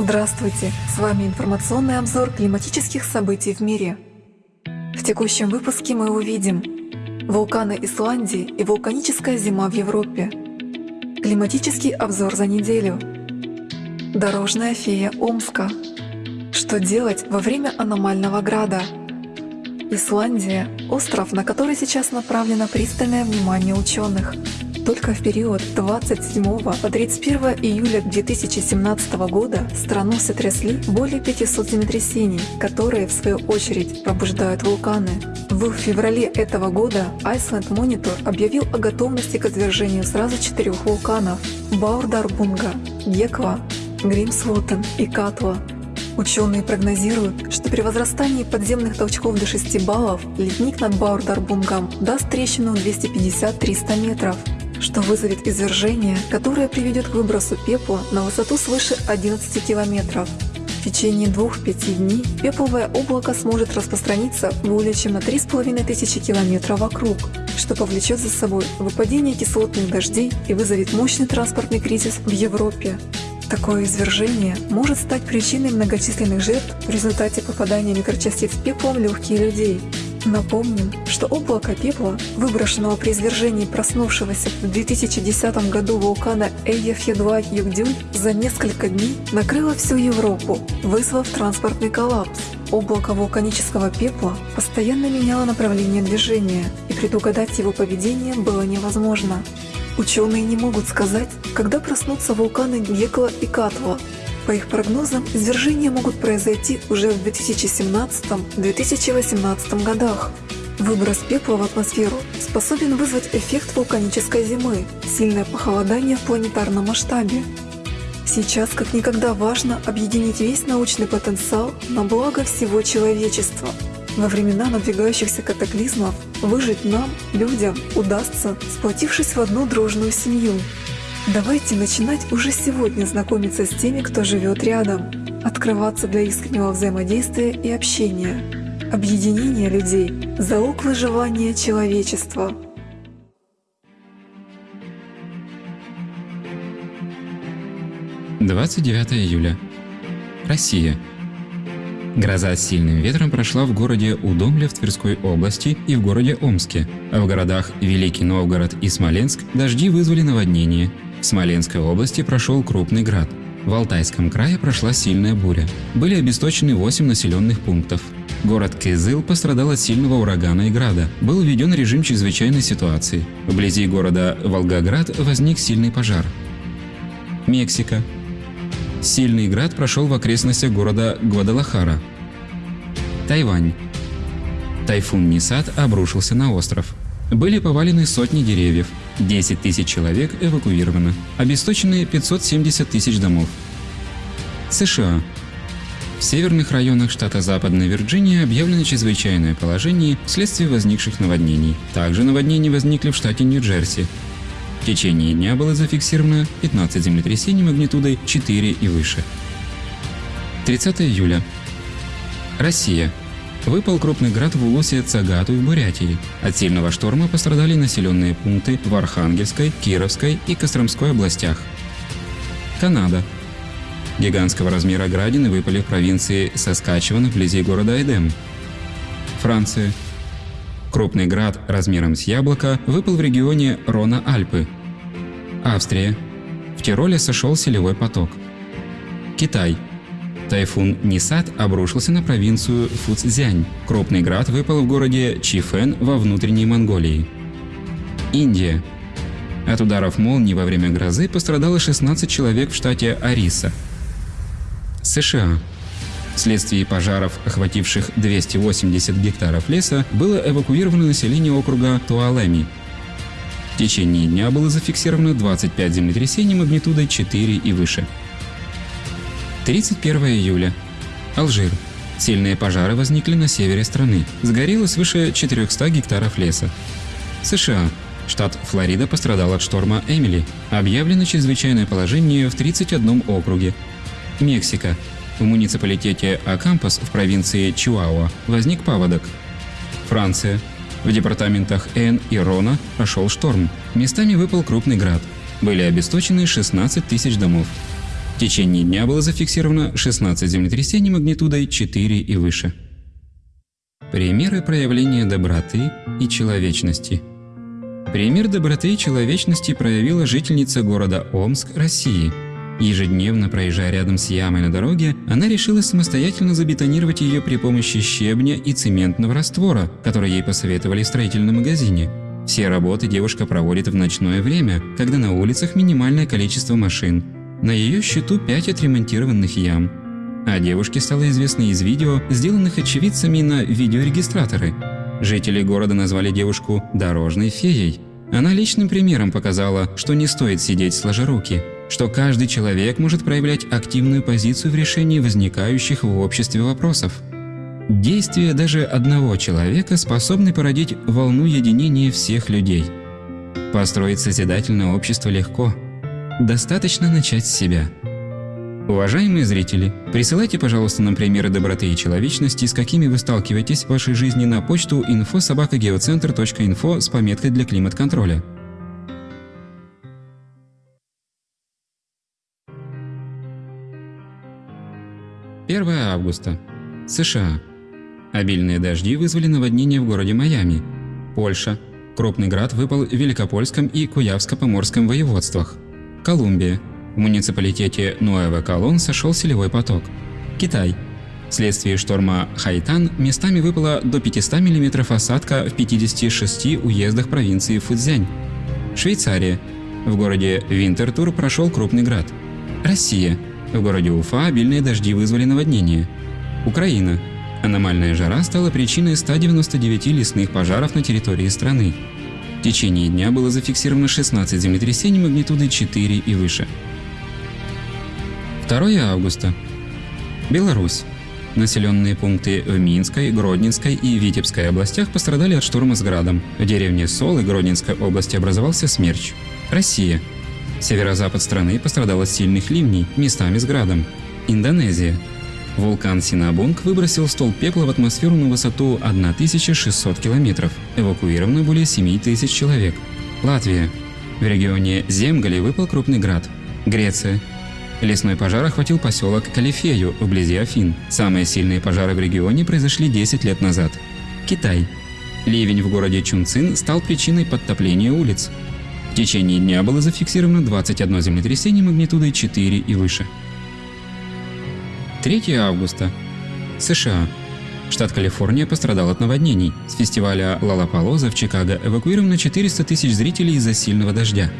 Здравствуйте! С вами информационный обзор климатических событий в мире. В текущем выпуске мы увидим Вулканы Исландии и вулканическая зима в Европе Климатический обзор за неделю Дорожная фея Омска Что делать во время аномального града? Исландия – остров, на который сейчас направлено пристальное внимание ученых – только в период 27 по 31 июля 2017 года страну сотрясли более 500 землетрясений, которые в свою очередь пробуждают вулканы. В феврале этого года Iceland Monitor объявил о готовности к извержению сразу четырех вулканов – Баурдарбунга, Геква, Гримсвотен и Катва. Ученые прогнозируют, что при возрастании подземных толчков до 6 баллов ледник над Баурдарбунгом даст трещину 250-300 метров, что вызовет извержение, которое приведет к выбросу пепла на высоту свыше 11 километров. В течение двух-пяти дней пепловое облако сможет распространиться более чем на 3500 километров вокруг, что повлечет за собой выпадение кислотных дождей и вызовет мощный транспортный кризис в Европе. Такое извержение может стать причиной многочисленных жертв в результате попадания микрочастиц пепла в легкие людей, Напомним, что облако пепла, выброшенного при извержении проснувшегося в 2010 году вулкана Эйефьедуа-Югдюль, за несколько дней накрыло всю Европу, вызвав транспортный коллапс. Облако вулканического пепла постоянно меняло направление движения, и предугадать его поведение было невозможно. Ученые не могут сказать, когда проснутся вулканы Гекла и Катва, по их прогнозам, извержения могут произойти уже в 2017-2018 годах. Выброс пепла в атмосферу способен вызвать эффект вулканической зимы, сильное похолодание в планетарном масштабе. Сейчас как никогда важно объединить весь научный потенциал на благо всего человечества. Во времена надвигающихся катаклизмов выжить нам, людям, удастся, сплотившись в одну дружную семью. Давайте начинать уже сегодня знакомиться с теми, кто живет рядом, открываться для искреннего взаимодействия и общения. Объединение людей – залог выживания человечества. Двадцать девятое июля. Россия. Гроза с сильным ветром прошла в городе Удомле в Тверской области и в городе Омске, а в городах Великий Новгород и Смоленск дожди вызвали наводнение, в Смоленской области прошел крупный град. В Алтайском крае прошла сильная буря. Были обесточены 8 населенных пунктов. Город Кызыл пострадал от сильного урагана и града. Был введен режим чрезвычайной ситуации. Вблизи города Волгоград возник сильный пожар. Мексика. Сильный град прошел в окрестностях города Гвадалахара. Тайвань. Тайфун Нисат обрушился на остров. Были повалены сотни деревьев, 10 тысяч человек эвакуировано, обесточены 570 тысяч домов. США. В северных районах штата Западная Вирджиния объявлено чрезвычайное положение вследствие возникших наводнений. Также наводнения возникли в штате Нью-Джерси. В течение дня было зафиксировано 15 землетрясений магнитудой 4 и выше. 30 июля. Россия. Выпал крупный град в Улусе Цагату в Бурятии. От сильного шторма пострадали населенные пункты в Архангельской, Кировской и Костромской областях. Канада. Гигантского размера градины выпали в провинции Саскачеван вблизи города Эдем. Франция. Крупный град размером с яблоко выпал в регионе Рона-Альпы. Австрия. В Тироле сошел селевой поток. Китай. Тайфун Нисат обрушился на провинцию Фуцзянь. Крупный град выпал в городе Чифэн во внутренней Монголии. Индия. От ударов молнии во время грозы пострадало 16 человек в штате Ариса. США. Вследствие пожаров, охвативших 280 гектаров леса, было эвакуировано население округа Туалеми. В течение дня было зафиксировано 25 землетрясений магнитудой 4 и выше. 31 июля. Алжир. Сильные пожары возникли на севере страны. Сгорело свыше 400 гектаров леса. США. Штат Флорида пострадал от шторма Эмили. Объявлено чрезвычайное положение в 31 округе. Мексика. В муниципалитете Акампас в провинции Чиуауа возник паводок. Франция. В департаментах Эн и Рона прошел шторм. Местами выпал крупный град. Были обесточены 16 тысяч домов. В течение дня было зафиксировано 16 землетрясений магнитудой 4 и выше. Примеры проявления доброты и человечности Пример доброты и человечности проявила жительница города Омск, России. Ежедневно проезжая рядом с ямой на дороге, она решила самостоятельно забетонировать ее при помощи щебня и цементного раствора, который ей посоветовали в строительном магазине. Все работы девушка проводит в ночное время, когда на улицах минимальное количество машин. На ее счету 5 отремонтированных ям. А девушке стало известно из видео, сделанных очевидцами на видеорегистраторы. Жители города назвали девушку «дорожной феей». Она личным примером показала, что не стоит сидеть сложа руки, что каждый человек может проявлять активную позицию в решении возникающих в обществе вопросов. Действия даже одного человека способны породить волну единения всех людей. Построить созидательное общество легко. Достаточно начать с себя. Уважаемые зрители, присылайте, пожалуйста, нам примеры доброты и человечности, с какими вы сталкиваетесь в вашей жизни на почту info.sobakagеоцентр.info с пометкой для климат-контроля. Первое августа. США. Обильные дожди вызвали наводнение в городе Майами. Польша. Крупный град выпал в Великопольском и Куявско-Поморском воеводствах. Колумбия. В муниципалитете Нуэва Колон сошел селевой поток. Китай. Вследствие шторма Хайтан местами выпало до 500 мм осадка в 56 уездах провинции Фудзянь. Швейцария. В городе Винтертур прошел крупный град. Россия. В городе Уфа обильные дожди вызвали наводнение. Украина. Аномальная жара стала причиной 199 лесных пожаров на территории страны. В течение дня было зафиксировано 16 землетрясений магнитудой 4 и выше. 2 августа. Беларусь. Населенные пункты в Минской, Гродненской и Витебской областях пострадали от шторма с градом. В деревне Солы Гродненской области образовался смерч. Россия. Северо-запад страны пострадал от сильных ливней, местами с градом. Индонезия. Вулкан Синабунг выбросил столб пепла в атмосферу на высоту 1600 километров. Эвакуировано более 7000 человек. Латвия. В регионе Земгали выпал крупный град. Греция. Лесной пожар охватил поселок Калифею вблизи Афин. Самые сильные пожары в регионе произошли 10 лет назад. Китай. Ливень в городе Чунцин стал причиной подтопления улиц. В течение дня было зафиксировано 21 землетрясение магнитудой 4 и выше. 3 августа. США. Штат Калифорния пострадал от наводнений. С фестиваля Лалапалоза в Чикаго эвакуировано 400 тысяч зрителей из-за сильного дождя.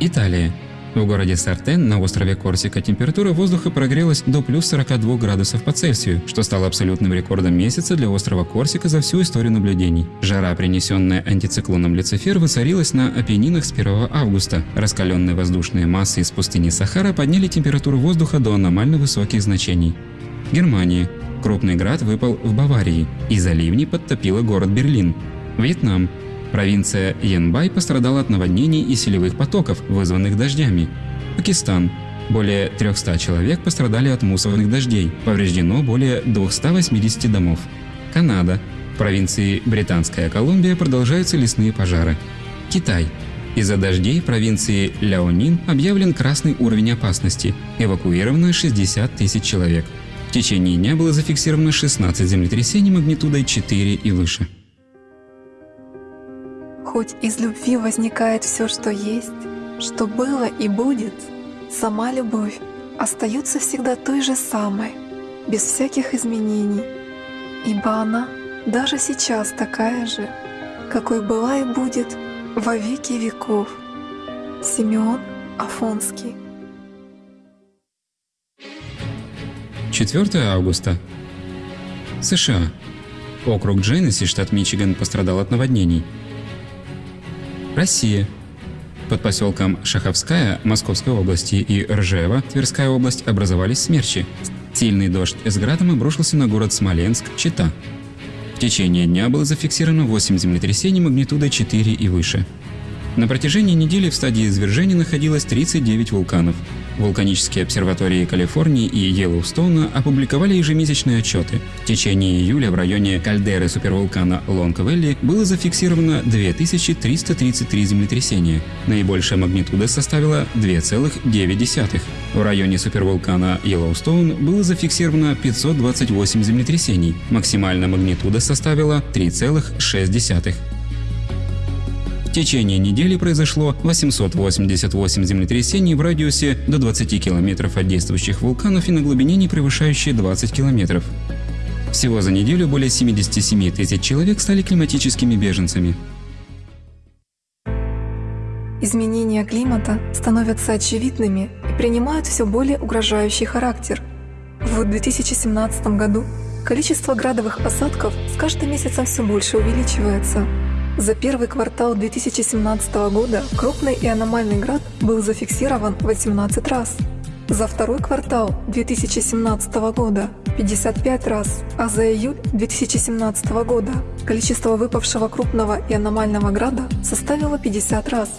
Италия. В городе Сартен на острове Корсика температура воздуха прогрелась до плюс 42 градусов по Цельсию, что стало абсолютным рекордом месяца для острова Корсика за всю историю наблюдений. Жара, принесенная антициклоном Люцифер, воцарилась на Апеннинах с 1 августа. Раскаленные воздушные массы из пустыни Сахара подняли температуру воздуха до аномально высоких значений. Германия. Крупный град выпал в Баварии. Из-за ливней подтопило город Берлин. Вьетнам. Провинция Янбай пострадала от наводнений и селевых потоков, вызванных дождями. Пакистан. Более 300 человек пострадали от мусорных дождей, повреждено более 280 домов. Канада. В провинции Британская Колумбия продолжаются лесные пожары. Китай. Из-за дождей провинции Ляонин объявлен красный уровень опасности. Эвакуировано 60 тысяч человек. В течение дня было зафиксировано 16 землетрясений магнитудой 4 и выше. Хоть из любви возникает все, что есть, что было и будет, сама любовь остается всегда той же самой, без всяких изменений, ибо она даже сейчас такая же, какой была и будет во веки веков. Симеон Афонский 4 августа. США. Округ Дженнесси, штат Мичиган, пострадал от наводнений. Россия. Под поселком Шаховская Московской области и Ржева Тверская область образовались смерчи. Сильный дождь с градом обрушился на город Смоленск, Чита. В течение дня было зафиксировано 8 землетрясений магнитудой 4 и выше. На протяжении недели в стадии извержения находилось 39 вулканов. Вулканические обсерватории Калифорнии и Йеллоустоуна опубликовали ежемесячные отчеты. В течение июля в районе кальдеры супервулкана Лонг-Вэлли было зафиксировано 2333 землетрясения. Наибольшая магнитуда составила 2,9. В районе супервулкана Йеллоустоун было зафиксировано 528 землетрясений. Максимальная магнитуда составила 3,6. Течение недели произошло 888 землетрясений в радиусе до 20 километров от действующих вулканов и на глубине не превышающей 20 километров. Всего за неделю более 77 тысяч человек стали климатическими беженцами. Изменения климата становятся очевидными и принимают все более угрожающий характер. В 2017 году количество градовых осадков с каждым месяцем все больше увеличивается. За первый квартал 2017 года крупный и аномальный град был зафиксирован 18 раз. За второй квартал 2017 года 55 раз, а за июль 2017 года количество выпавшего крупного и аномального града составило 50 раз.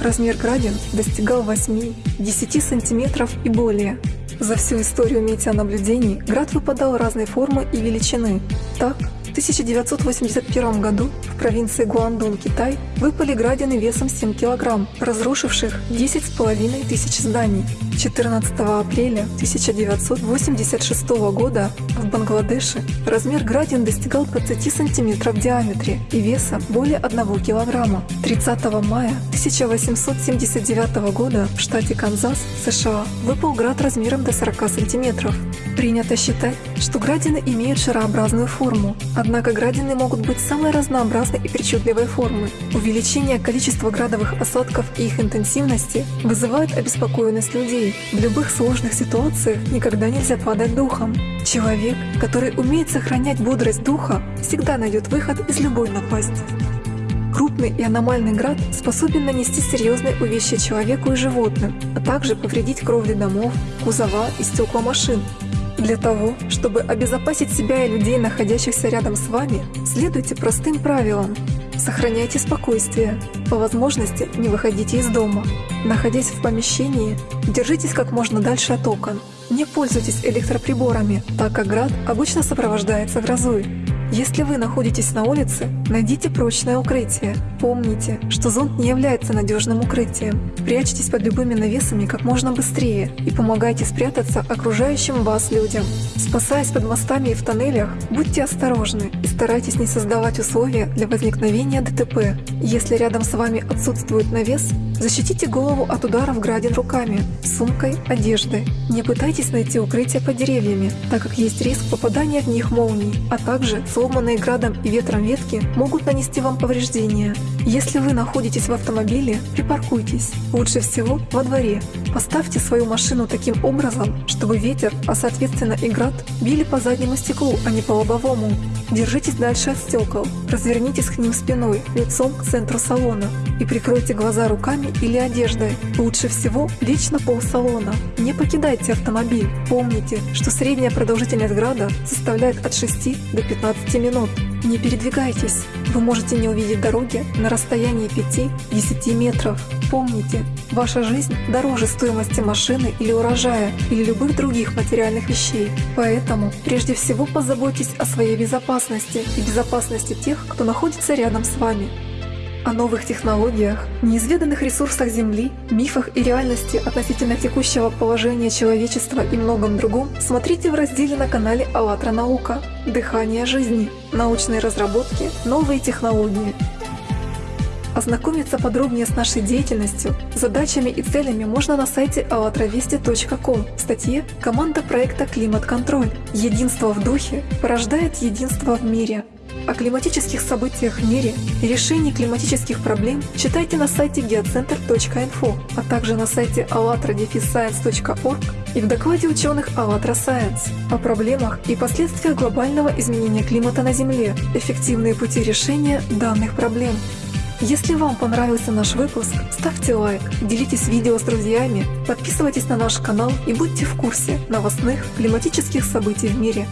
Размер градин достигал 8-10 сантиметров и более. За всю историю метеонаблюдений град выпадал разной формы и величины. Так, в 1981 году в провинции Гуандун, Китай, выпали градины весом 7 кг, разрушивших 10,5 тысяч зданий. 14 апреля 1986 года в Бангладеше размер градин достигал 20 см в диаметре и веса более 1 кг. 30 мая 1879 года в штате Канзас, США, выпал град размером до 40 см. Принято считать, что градины имеют шарообразную форму, однако градины могут быть самой разнообразной и причудливой формы. Увеличение количества градовых осадков и их интенсивности вызывает обеспокоенность людей. В любых сложных ситуациях никогда нельзя падать духом. Человек, который умеет сохранять бодрость духа, всегда найдет выход из любой напасти. Крупный и аномальный град способен нанести серьезные увечья человеку и животным, а также повредить кровли домов, кузова и стекла машин. Для того, чтобы обезопасить себя и людей, находящихся рядом с вами, следуйте простым правилам. Сохраняйте спокойствие. По возможности не выходите из дома. Находясь в помещении, держитесь как можно дальше от окон. Не пользуйтесь электроприборами, так как град обычно сопровождается грозой. Если вы находитесь на улице, найдите прочное укрытие. Помните, что зонт не является надежным укрытием. Прячьтесь под любыми навесами как можно быстрее и помогайте спрятаться окружающим вас людям. Спасаясь под мостами и в тоннелях, будьте осторожны и старайтесь не создавать условия для возникновения ДТП. Если рядом с вами отсутствует навес, защитите голову от ударов градин руками, сумкой, одеждой. Не пытайтесь найти укрытие под деревьями, так как есть риск попадания в них молний, а также сломанные градом и ветром ветки могут нанести вам повреждения. Если вы находитесь в автомобиле, припаркуйтесь. Лучше всего во дворе. Поставьте свою машину таким образом, чтобы ветер, а соответственно и град, били по заднему стеклу, а не по лобовому. Держитесь дальше от стекол. Развернитесь к ним спиной, лицом к центру салона и прикройте глаза руками или одеждой. Лучше всего лечь на пол салона. Не покидайте автомобиль. Помните, что средняя продолжительность града составляет от 6 до 15 минут. Не передвигайтесь. Вы можете не увидеть дороги на расстоянии 5-10 метров. Помните, ваша жизнь дороже стоимости машины или урожая, или любых других материальных вещей. Поэтому прежде всего позаботьтесь о своей безопасности и безопасности тех, кто находится рядом с вами. О новых технологиях, неизведанных ресурсах Земли, мифах и реальности относительно текущего положения человечества и многом другом смотрите в разделе на канале «АЛЛАТРА Наука. Дыхание жизни. Научные разработки. Новые технологии». Ознакомиться подробнее с нашей деятельностью, задачами и целями можно на сайте allatravesti.com в статье «Команда проекта «Климат-контроль». Единство в духе порождает единство в мире. О климатических событиях в мире и решении климатических проблем читайте на сайте geocenter.info, а также на сайте allatradefisscience.org и в докладе ученых «АЛЛАТРА Science» о проблемах и последствиях глобального изменения климата на Земле, эффективные пути решения данных проблем. Если вам понравился наш выпуск, ставьте лайк, делитесь видео с друзьями, подписывайтесь на наш канал и будьте в курсе новостных климатических событий в мире.